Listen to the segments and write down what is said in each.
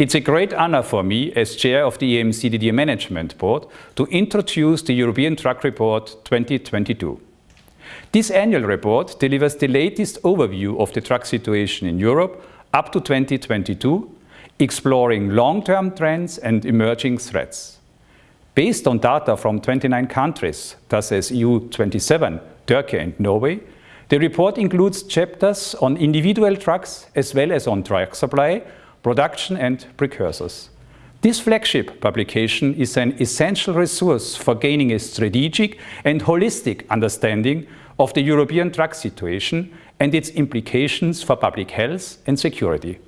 It's a great honor for me as chair of the EMCDDA Management Board to introduce the European Drug Report 2022. This annual report delivers the latest overview of the drug situation in Europe up to 2022, exploring long-term trends and emerging threats. Based on data from 29 countries, thus as EU27, Turkey and Norway, the report includes chapters on individual drugs as well as on drug supply, production and precursors. This flagship publication is an essential resource for gaining a strategic and holistic understanding of the European drug situation and its implications for public health and security.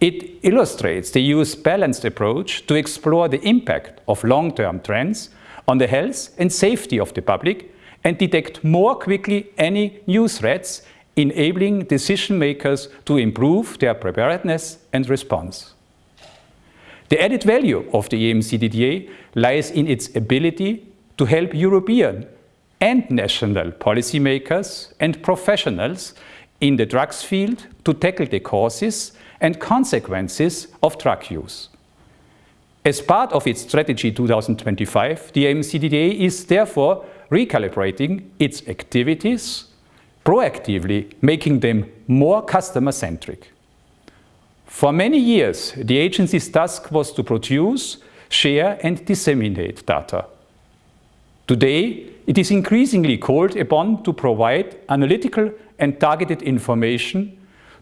It illustrates the EU's balanced approach to explore the impact of long-term trends on the health and safety of the public and detect more quickly any new threats, enabling decision makers to improve their preparedness and response. The added value of the EMCDDA lies in its ability to help European and national policymakers and professionals in the drugs field to tackle the causes and consequences of drug use. As part of its Strategy 2025, the EMCDDA is therefore recalibrating its activities proactively, making them more customer-centric. For many years, the agency's task was to produce, share and disseminate data. Today, it is increasingly called upon to provide analytical and targeted information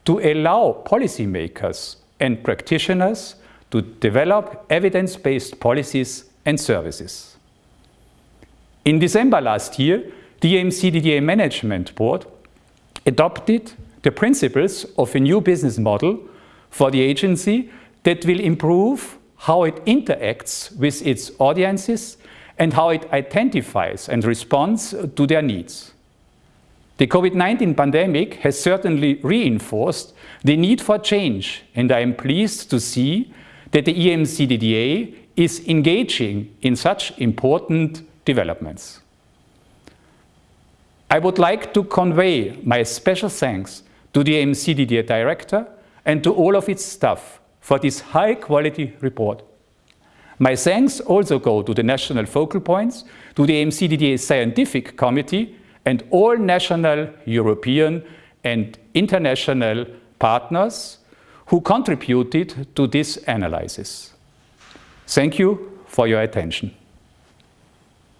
to allow policymakers and practitioners to develop evidence-based policies and services. In December last year, the EMCDDA Management Board adopted the principles of a new business model for the agency that will improve how it interacts with its audiences and how it identifies and responds to their needs. The COVID-19 pandemic has certainly reinforced the need for change and I am pleased to see that the EMCDDA is engaging in such important developments. I would like to convey my special thanks to the EMCDDA Director and to all of its staff for this high-quality report. My thanks also go to the national focal points, to the EMCDDA Scientific Committee and all national, European and international partners who contributed to this analysis. Thank you for your attention.